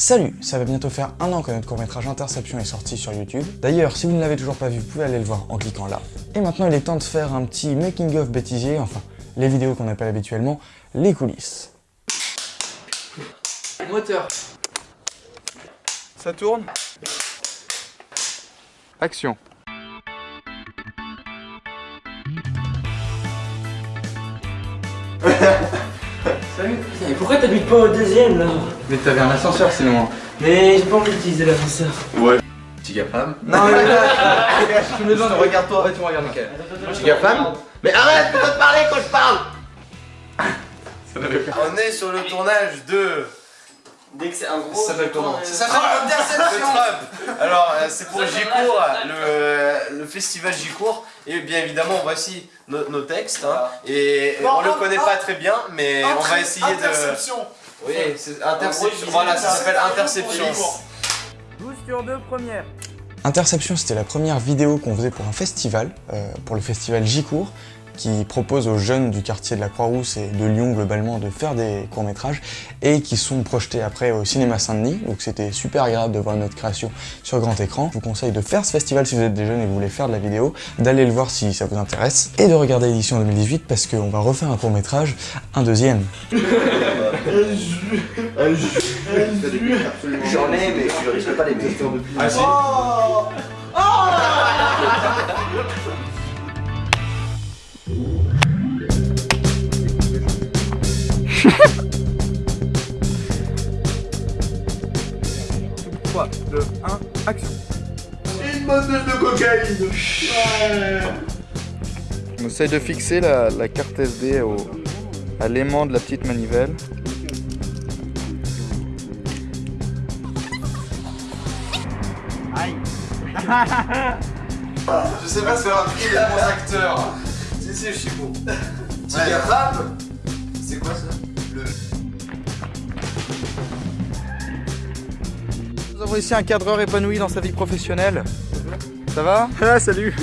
Salut Ça va bientôt faire un an que notre court-métrage Interception est sorti sur YouTube. D'ailleurs, si vous ne l'avez toujours pas vu, vous pouvez aller le voir en cliquant là. Et maintenant, il est temps de faire un petit making-of bêtisier, enfin, les vidéos qu'on appelle habituellement les coulisses. Moteur. Ça tourne? Action. Salut Mais pourquoi t'habites pas au deuxième là? Mais t'avais un ascenseur sinon. Mais j'ai pas envie d'utiliser l'ascenseur. Ouais. Giga femme Non mais là, Je me demande, regarde-toi. Ouais, tu me regardes, Michael. Giga femme Mais arrête de te parler quand je parle Ça n'avait pas. On est sur le tournage de... Dès que c'est un gros. Ça s'appelle comment. Ça s'appelle Interception Alors, euh, c'est pour Gicourt, le, le festival Gicourt. Et bien évidemment, voici nos, nos textes. hein. Et on le connaît pas très bien, mais on va essayer de... Interception. Oui, c'est Interception. il Voilà, ça s'appelle Interception. Interception. 12 sur 2 première. Interception, c'était la première vidéo qu'on faisait pour un festival, euh, pour le festival Gicourt, qui propose aux jeunes du quartier de la Croix-Rousse et de Lyon globalement de faire des courts-métrages et qui sont projetés après au cinéma Saint-Denis. Donc c'était super agréable de voir notre création sur grand écran. Je vous conseille de faire ce festival si vous êtes des jeunes et que vous voulez faire de la vidéo, d'aller le voir si ça vous intéresse et de regarder l'édition 2018 parce qu'on va refaire un court-métrage, un deuxième. J'en ai, mais je risque pas les mettre. Ah si Trois, deux, un, action Une bottle de cocaïne On essaye de fixer la, la carte SD au, à l'aimant de la petite manivelle. Je sais pas si faire un prix des bons acteurs. Si, si, je suis bon. Giga femme C'est quoi ça Le... Nous avons ici un cadreur épanoui dans sa vie professionnelle. Ça va Ah salut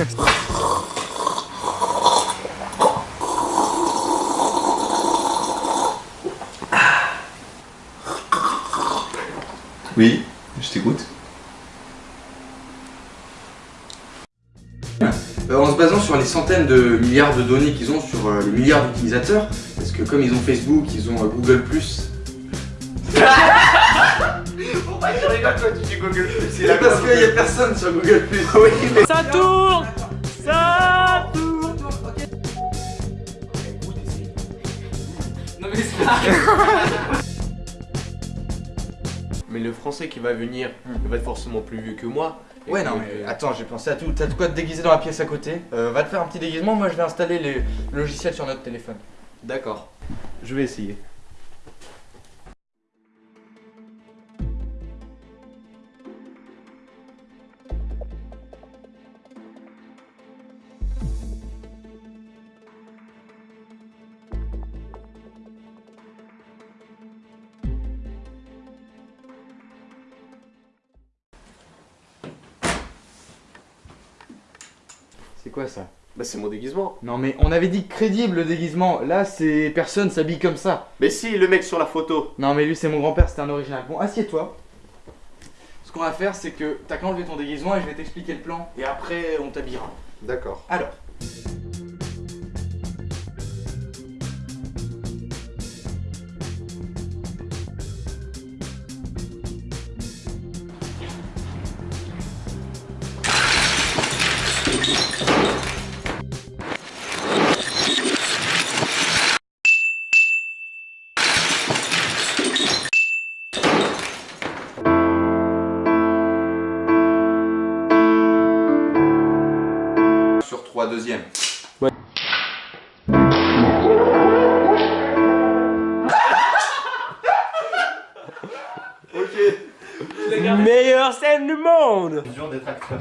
Oui, je t'écoute. En se basant sur les centaines de milliards de données qu'ils ont sur euh, les milliards d'utilisateurs, parce que comme ils ont Facebook, ils ont euh, Google+, Pourquoi tu rigoles quand tu dis Google C'est c'est parce qu'il y a personne sur Google+. oui, mais... Ça tourne! Ça tourne! Non mais c'est Mais le français qui va venir, il va être forcément plus vieux que moi. Ouais, non, mais attends, j'ai pensé à tout. T'as de quoi te déguiser dans la pièce à côté Euh, Va te faire un petit déguisement, moi je vais installer les logiciels sur notre téléphone. D'accord. Je vais essayer. C'est quoi ça Bah c'est mon déguisement. Non mais on avait dit crédible le déguisement. Là, c'est personne s'habille comme ça. Mais si, le mec sur la photo. Non mais lui c'est mon grand-père, c'était un original. Bon, assieds-toi. Ce qu'on va faire, c'est que t'as qu'à enlever ton déguisement et je vais t'expliquer le plan. Et après, on t'habillera. D'accord. Alors. Meilleure scène du monde dur d'être acteur.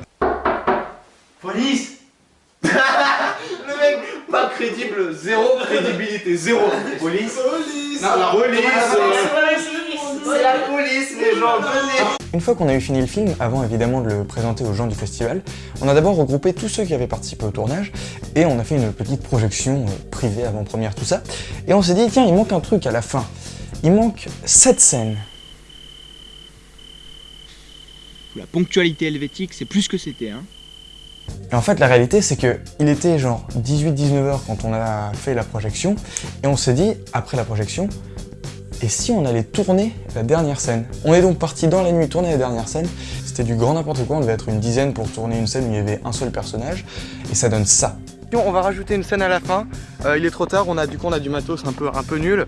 Police Le mec, pas crédible, zéro crédibilité, zéro. Police Police Non, la police C'est la police, les gens, venez Une fois qu'on a eu fini le film, avant évidemment de le présenter aux gens du festival, on a d'abord regroupé tous ceux qui avaient participé au tournage et on a fait une petite projection euh, privée avant-première, tout ça. Et on s'est dit, tiens, il manque un truc à la fin. Il manque cette scène. La ponctualité helvétique, c'est plus que c'était. Hein. Et en fait, la réalité, c'est que il était genre 18-19 heures quand on a fait la projection, et on s'est dit, après la projection, et si on allait tourner la dernière scène? On est donc parti dans la nuit tourner la dernière scène, c'était du grand n'importe quoi, on devait être une dizaine pour tourner une scène où il y avait un seul personnage, et ça donne ça. On va rajouter une scène à la fin, Euh, il est trop tard, on a, du coup on a du matos un peu, un peu nul,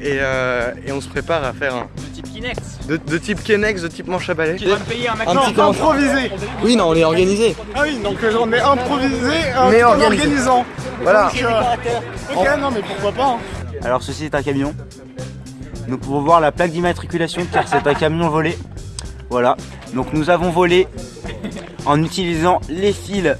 et, euh, et on se prépare à faire un... De type Kinex. De, de type Kenex, de type manche à balai. Tu vas me payer un petit commentaire. Improvisé Oui, non, on est organisé. Ah oui, donc euh, on est improvisé euh, Mais tout en organisé. organisant. Voilà. Donc, euh, ok, non mais pourquoi pas hein. Alors ceci est un camion. Nous pouvons voir la plaque d'immatriculation car c'est un camion volé. Voilà. Donc nous avons volé en utilisant les fils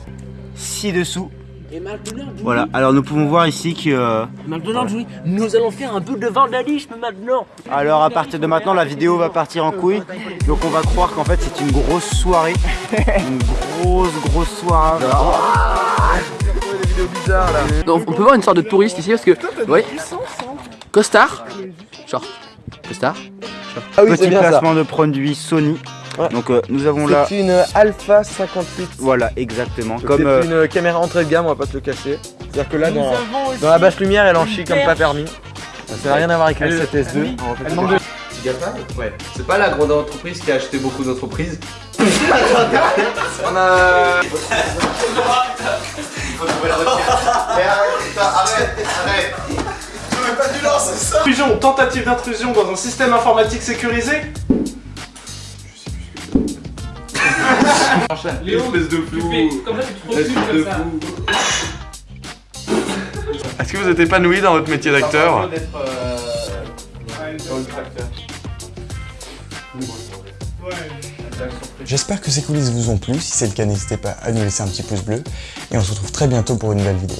ci-dessous. Et McDonald's, Voilà. Alors nous pouvons voir ici que... euh, McDonald's, oui. Nous allons faire un peu de vandalisme maintenant. alors à partir de maintenant la vidéo va partir en couille. Donc on va croire qu'en fait c'est une grosse soirée. Une grosse grosse soirée. Donc on peut voir une sorte de touriste ici parce que, vous voyez, costard, genre, costard, Ah oui, Petit placement de produit Sony. Donc euh, nous avons là... C'est une Alpha 58. Voilà exactement. Comme Comme... euh, une caméra entrée de gamme, on va pas te le cacher. C'est-à-dire que là, dans, dans la basse lumière, elle en chie comme pas permis. Ça n'a rien à voir avec la 7S2. Ouais. C'est pas la grande entreprise qui a acheté beaucoup d'entreprises. On a... Intrusion, tentative d'intrusion dans un système informatique sécurisé. Espèce de flou. Comme ça, tu te recules comme ça. Est-ce que vous êtes épanoui dans votre métier d'acteur d'être tracteur. J'espère que ces coulisses vous ont plu, si c'est le cas n'hésitez pas à nous laisser un petit pouce bleu, et on se retrouve très bientôt pour une nouvelle vidéo.